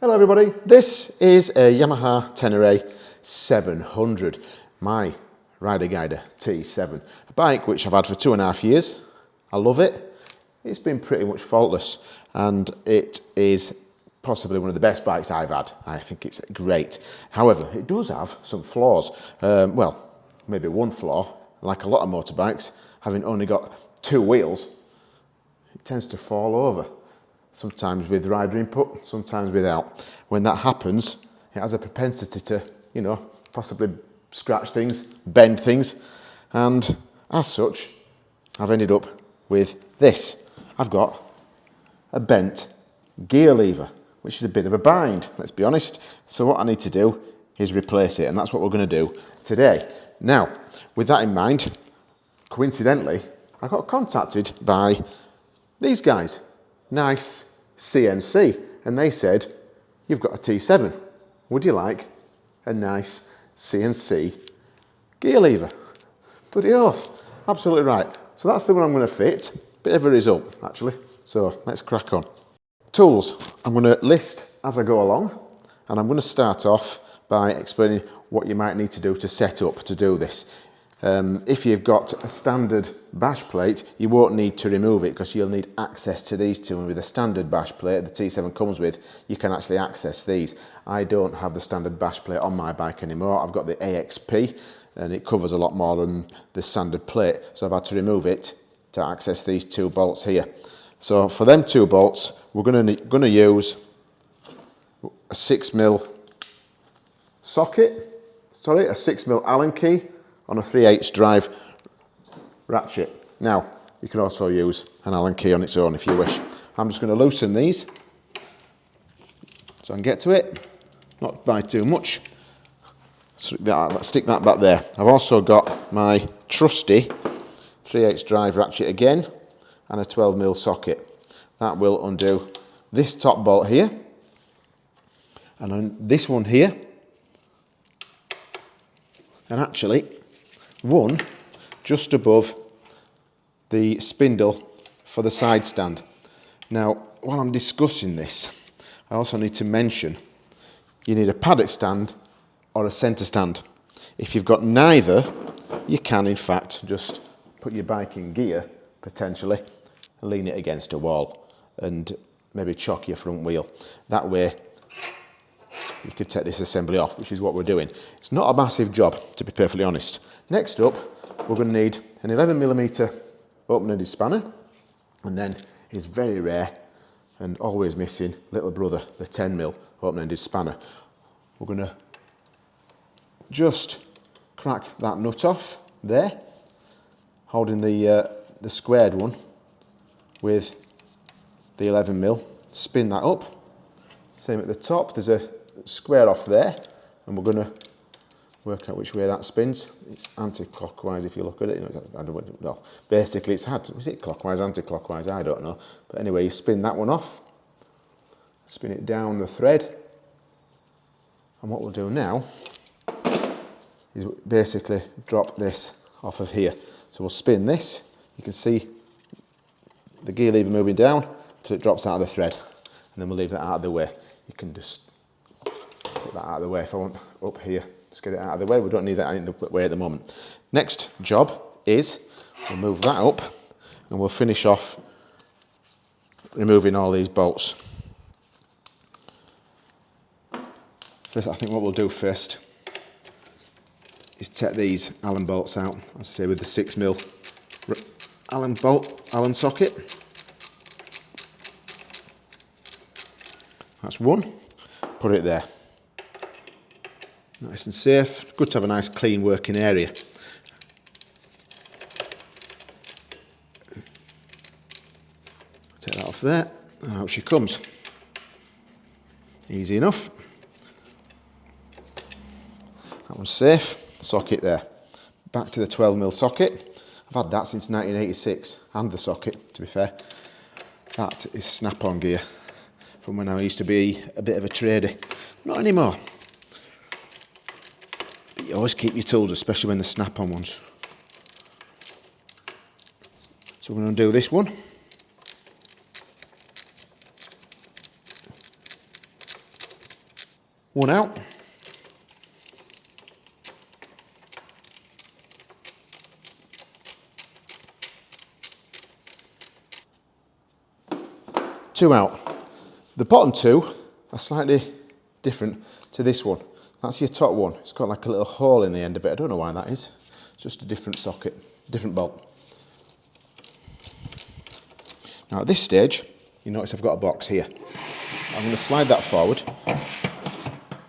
Hello everybody, this is a Yamaha Tenere 700, my Rider Guider T7, a bike which I've had for two and a half years. I love it. It's been pretty much faultless and it is possibly one of the best bikes I've had. I think it's great. However, it does have some flaws. Um, well, maybe one flaw, like a lot of motorbikes, having only got two wheels, it tends to fall over sometimes with rider input, sometimes without. When that happens, it has a propensity to, you know, possibly scratch things, bend things, and as such, I've ended up with this. I've got a bent gear lever, which is a bit of a bind, let's be honest. So what I need to do is replace it, and that's what we're going to do today. Now, with that in mind, coincidentally, I got contacted by these guys, Nice CNC and they said, you've got a T7. Would you like a nice CNC gear lever? Bloody oath. Absolutely right. So that's the one I'm going to fit. Bit of a result, actually. So let's crack on. Tools. I'm going to list as I go along. And I'm going to start off by explaining what you might need to do to set up to do this. Um, if you've got a standard bash plate, you won't need to remove it because you'll need access to these two. And with a standard bash plate the T7 comes with, you can actually access these. I don't have the standard bash plate on my bike anymore. I've got the AXP and it covers a lot more than the standard plate. So I've had to remove it to access these two bolts here. So for them two bolts, we're gonna, gonna use a six mil socket, sorry, a six mil Allen key on a 3 8 drive ratchet. Now, you can also use an Allen key on its own if you wish. I'm just going to loosen these so I can get to it, not by too much. Stick that, back there. I've also got my trusty 3 8 drive ratchet again and a 12mm socket. That will undo this top bolt here and then this one here and actually one just above the spindle for the side stand. Now, while I'm discussing this, I also need to mention you need a paddock stand or a centre stand. If you've got neither, you can in fact just put your bike in gear, potentially, lean it against a wall and maybe chock your front wheel. That way you could take this assembly off, which is what we're doing. It's not a massive job, to be perfectly honest. Next up, we're going to need an 11 millimeter open-ended spanner, and then is very rare and always missing little brother, the 10 mil open-ended spanner. We're going to just crack that nut off there, holding the, uh, the squared one with the 11 mil. Spin that up. Same at the top, there's a square off there, and we're going to work out which way that spins. It's anti-clockwise if you look at it. I don't know. Basically, it's had. Is it clockwise, anti-clockwise? I don't know. But anyway, you spin that one off, spin it down the thread, and what we'll do now is basically drop this off of here. So we'll spin this. You can see the gear lever moving down till it drops out of the thread, and then we'll leave that out of the way. You can just put that out of the way if I want up here. Let's get it out of the way. We don't need that in the way at the moment. Next job is we'll move that up and we'll finish off removing all these bolts. First, I think what we'll do first is take these Allen bolts out, as I say, with the 6 mil Allen bolt, Allen socket. That's one. Put it there. Nice and safe. Good to have a nice clean working area. Take that off there. Out she comes. Easy enough. That one's safe. Socket there. Back to the 12mm socket. I've had that since 1986 and the socket to be fair. That is snap-on gear from when I used to be a bit of a trader. Not anymore you always keep your tools, especially when they're snap-on ones. So we're going to do this one. One out. Two out. The bottom two are slightly different to this one. That's your top one. It's got like a little hole in the end of it. I don't know why that is. It's just a different socket, different bolt. Now at this stage, you notice I've got a box here. I'm going to slide that forward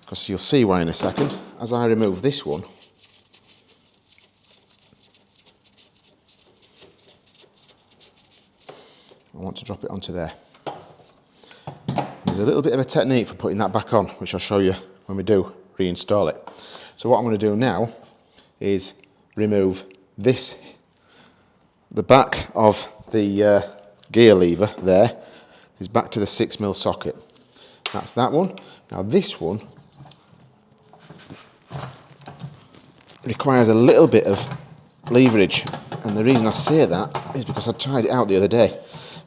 because you'll see why in a second. As I remove this one, I want to drop it onto there. There's a little bit of a technique for putting that back on, which I'll show you when we do reinstall it. So what I'm going to do now is remove this, the back of the uh, gear lever there is back to the 6mm socket. That's that one. Now this one requires a little bit of leverage and the reason I say that is because I tried it out the other day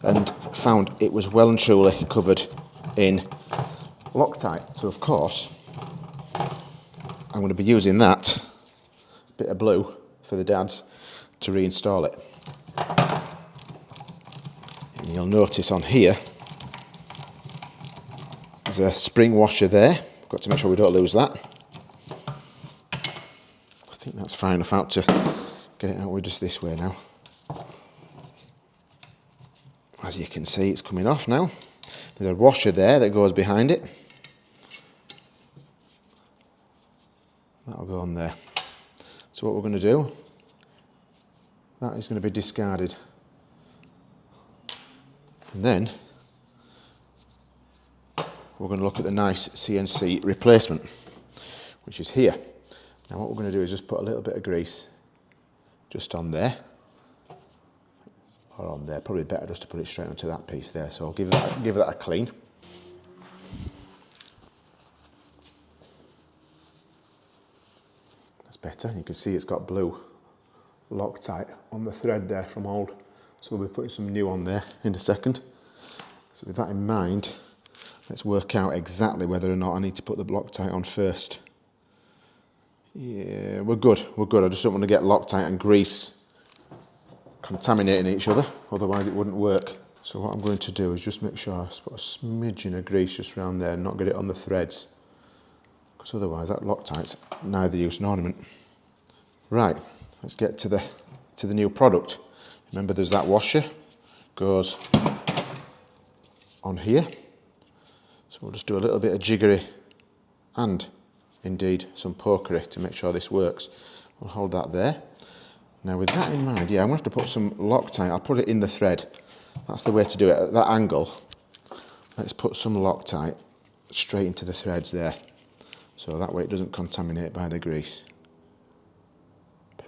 and found it was well and truly covered in Loctite. So of course I'm going to be using that bit of blue for the dads to reinstall it. And you'll notice on here there's a spring washer there. Got to make sure we don't lose that. I think that's far enough out to get it out with just this way now. As you can see it's coming off now. There's a washer there that goes behind it. That'll go on there. So what we're going to do, that is going to be discarded. And then we're going to look at the nice CNC replacement, which is here. Now what we're going to do is just put a little bit of grease just on there, or on there, probably better just to put it straight onto that piece there. So I'll give that, give that a clean. Better. You can see it's got blue Loctite on the thread there from old. So we'll be putting some new on there in a second. So with that in mind, let's work out exactly whether or not I need to put the Loctite on first. Yeah, we're good, we're good. I just don't want to get Loctite and grease contaminating each other, otherwise it wouldn't work. So what I'm going to do is just make sure I put a smidgen of grease just around there and not get it on the threads. Because otherwise that Loctite's neither use nor ornament. Right, let's get to the, to the new product. Remember there's that washer, goes on here. So we'll just do a little bit of jiggery and indeed some pokery to make sure this works. We'll hold that there. Now with that in mind, yeah, I'm to have to put some Loctite. I'll put it in the thread. That's the way to do it, at that angle. Let's put some Loctite straight into the threads there. So that way it doesn't contaminate by the grease.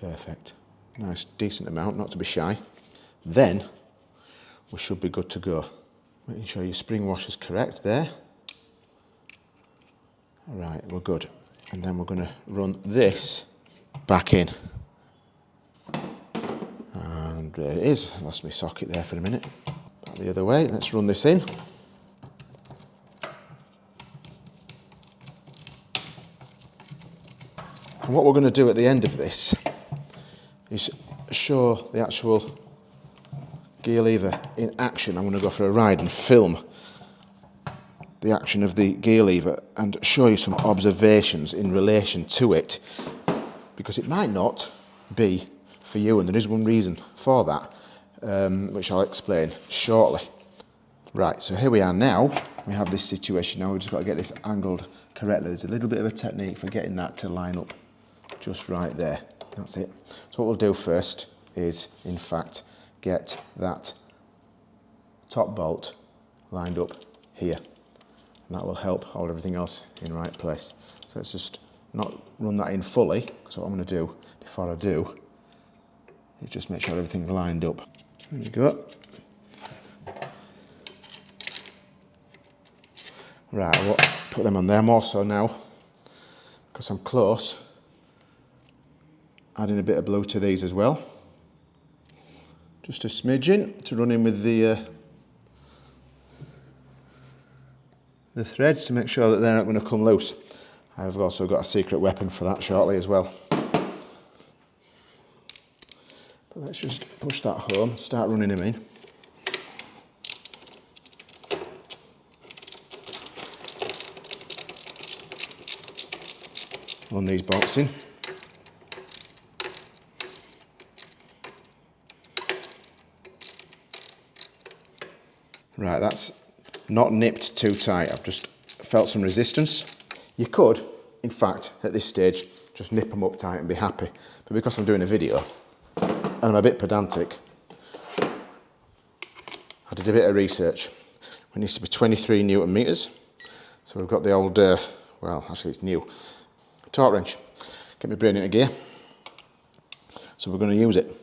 Perfect. Nice, decent amount, not to be shy. Then we should be good to go. Making sure your spring wash is correct there. All right, we're good. And then we're going to run this back in. And there it is. Lost my socket there for a minute. Back the other way. Let's run this in. And what we're going to do at the end of this is show the actual gear lever in action. I'm going to go for a ride and film the action of the gear lever and show you some observations in relation to it because it might not be for you and there is one reason for that um, which I'll explain shortly. Right, so here we are now. We have this situation now. We've just got to get this angled correctly. There's a little bit of a technique for getting that to line up just right there. That's it. So what we'll do first is, in fact, get that top bolt lined up here. And that will help hold everything else in right place. So let's just not run that in fully, because what I'm going to do before I do is just make sure everything's lined up. There we go. Right, I will put them on there. Also now, because I'm close, adding a bit of blue to these as well. Just a smidgen to run in with the uh, the threads to make sure that they're not going to come loose. I've also got a secret weapon for that shortly as well. But let's just push that home, start running him in. On these bolts in. That's not nipped too tight. I've just felt some resistance. You could, in fact, at this stage, just nip them up tight and be happy. But because I'm doing a video and I'm a bit pedantic, I did a bit of research. It needs to be 23 newton meters. So we've got the old, uh, well, actually it's new, torque wrench. Get my brain into gear. So we're going to use it.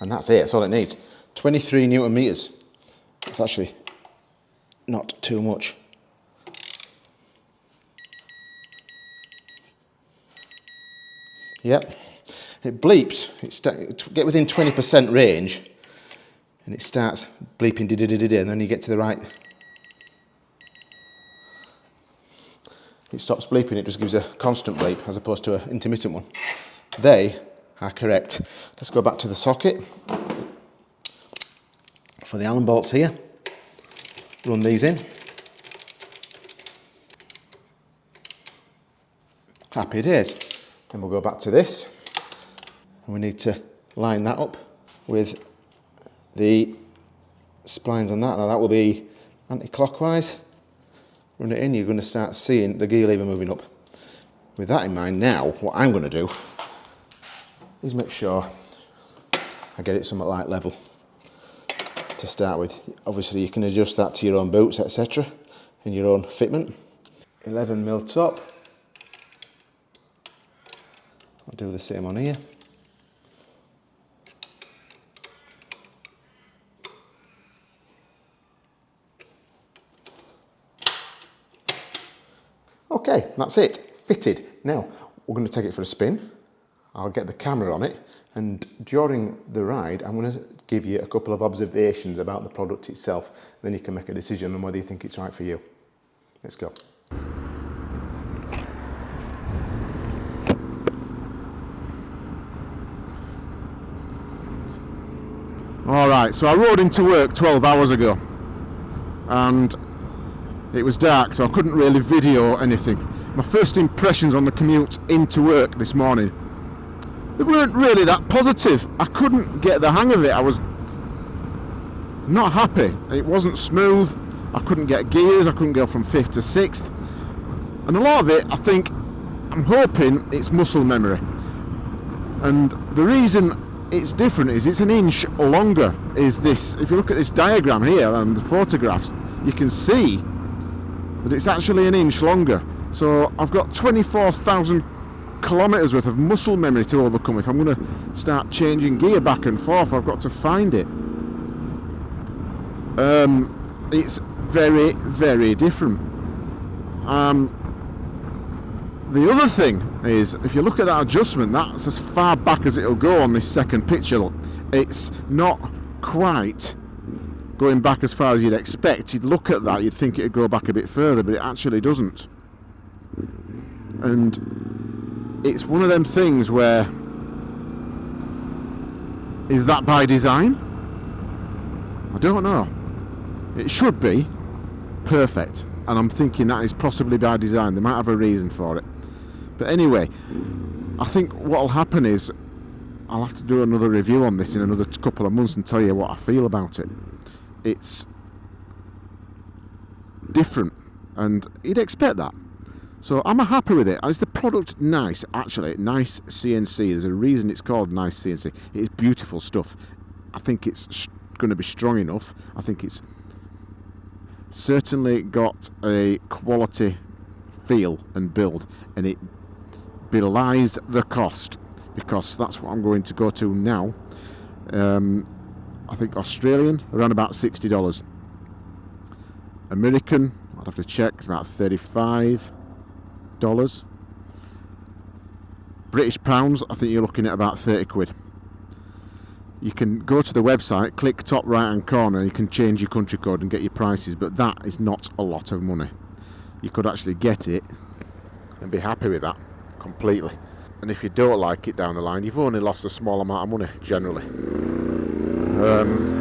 And that's it, that's all it needs. 23 newton meters. It's actually not too much. Yep, it bleeps. It get within 20% range and it starts bleeping di di di di and then you get to the right. It stops bleeping, it just gives a constant bleep as opposed to an intermittent one. They are correct. Let's go back to the socket for the Allen bolts here. Run these in. Happy days. Then we'll go back to this. And we need to line that up with the splines on that. Now that will be anti-clockwise. Run it in, you're going to start seeing the gear lever moving up. With that in mind now, what I'm going to do is make sure I get it somewhat light level to start with. Obviously you can adjust that to your own boots, etc. and your own fitment. 11 mil top. I'll do the same on here. Okay, that's it, fitted. Now, we're going to take it for a spin. I'll get the camera on it and during the ride I'm going to give you a couple of observations about the product itself then you can make a decision on whether you think it's right for you. Let's go. Alright, so I rode into work 12 hours ago and it was dark so I couldn't really video anything. My first impressions on the commute into work this morning they weren't really that positive. I couldn't get the hang of it. I was not happy. It wasn't smooth. I couldn't get gears. I couldn't go from fifth to sixth. And a lot of it, I think, I'm hoping it's muscle memory. And the reason it's different is it's an inch longer is this if you look at this diagram here and the photographs you can see that it's actually an inch longer so I've got 24,000 kilometres worth of muscle memory to overcome if I'm going to start changing gear back and forth. I've got to find it. Um, it's very very different. Um, the other thing is if you look at that adjustment that's as far back as it'll go on this second picture. It's not quite going back as far as you'd expect. You'd look at that you'd think it'd go back a bit further but it actually doesn't. And it's one of them things where is that by design? I don't know. It should be perfect, and I'm thinking that is possibly by design. They might have a reason for it. But anyway, I think what'll happen is I'll have to do another review on this in another couple of months and tell you what I feel about it. It's different, and you'd expect that. So I'm happy with it. Is the product nice? Actually, nice CNC. There's a reason it's called nice CNC. It is beautiful stuff. I think it's going to be strong enough. I think it's certainly got a quality feel and build and it belies the cost because that's what I'm going to go to now. Um, I think Australian around about $60. American, I'd have to check, it's about 35 dollars. British pounds, I think you're looking at about 30 quid. You can go to the website, click top right hand corner, you can change your country code and get your prices, but that is not a lot of money. you could actually get it and be happy with that completely. And if you don't like it down the line, you've only lost a small amount of money generally. Um,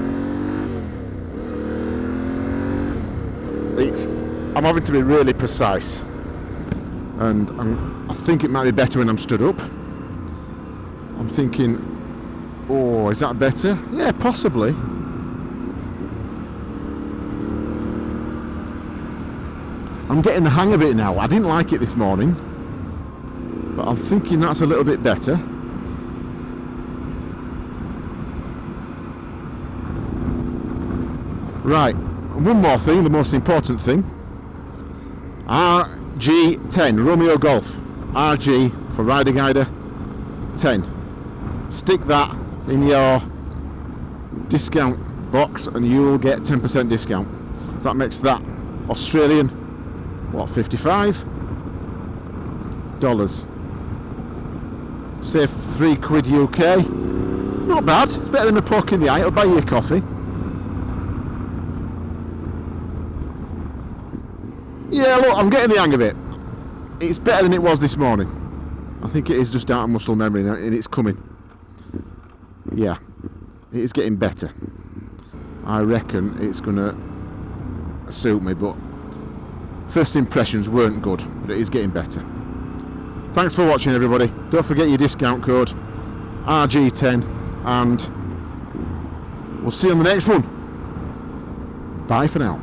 it's, I'm having to be really precise, and I'm, I think it might be better when I'm stood up. I'm thinking, oh, is that better? Yeah, possibly. I'm getting the hang of it now. I didn't like it this morning, but I'm thinking that's a little bit better. Right, one more thing, the most important thing. RG10, Romeo Golf. RG for Rider Guider 10. Stick that in your discount box and you'll get 10% discount. So that makes that Australian, what, 55 dollars. Save three quid UK. Not bad. It's better than a poke in the eye. It'll buy you a coffee. Yeah, look, I'm getting the hang of it. It's better than it was this morning. I think it is just out of muscle memory and it's coming. Yeah, it is getting better. I reckon it's going to suit me, but first impressions weren't good, but it is getting better. Thanks for watching, everybody. Don't forget your discount code RG10, and we'll see you on the next one. Bye for now.